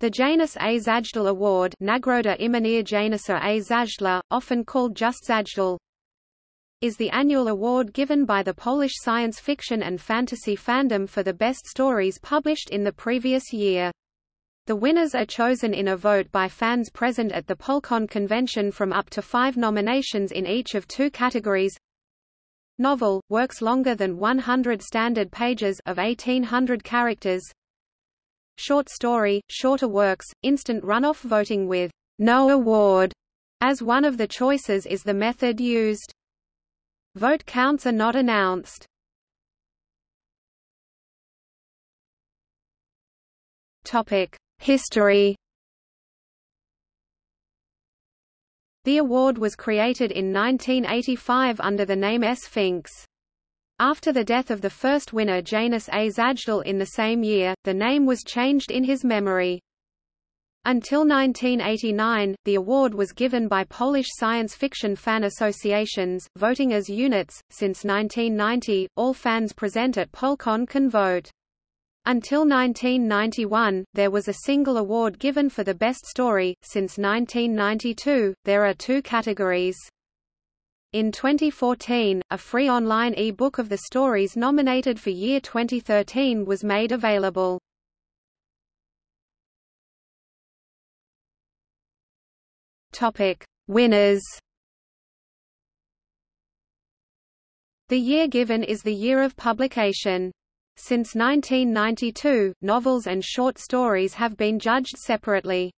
The Janusz A. Zajdel Award Nagroda Janusza A. Zajdla, often called just Zajdel, is the annual award given by the Polish science fiction and fantasy fandom for the best stories published in the previous year. The winners are chosen in a vote by fans present at the Polcon convention from up to five nominations in each of two categories. Novel, works longer than 100 standard pages of 1800 characters. Short story, shorter works, instant runoff voting with no award as one of the choices is the method used. Vote counts are not announced. History. The award was created in 1985 under the name Sphinx. After the death of the first winner Janusz A. Zajdel in the same year, the name was changed in his memory. Until 1989, the award was given by Polish science fiction fan associations, voting as units. Since 1990, all fans present at Polcon can vote. Until 1991, there was a single award given for the best story. Since 1992, there are two categories. In 2014, a free online e-book of the stories nominated for year 2013 was made available. Topic: Winners. The year given is the year of publication. Since 1992, novels and short stories have been judged separately.